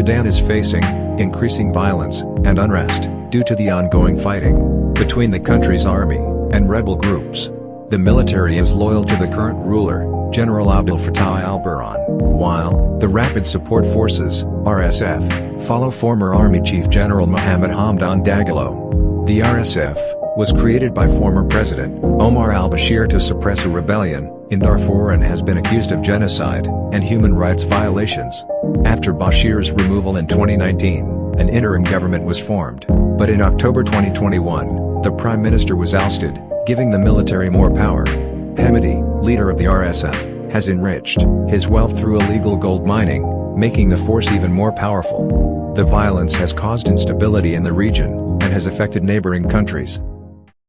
Sudan is facing increasing violence and unrest due to the ongoing fighting between the country's army and rebel groups. The military is loyal to the current ruler, General Abdel Fattah al-Burhan, while the Rapid Support Forces RSF, follow former Army Chief General Mohammed Hamdan Dagalo. The RSF was created by former President Omar al-Bashir to suppress a rebellion in Darfur and has been accused of genocide and human rights violations. After Bashir's removal in 2019, an interim government was formed, but in October 2021, the Prime Minister was ousted, giving the military more power. Hemedti, leader of the RSF, has enriched his wealth through illegal gold mining, making the force even more powerful. The violence has caused instability in the region, has affected neighboring countries.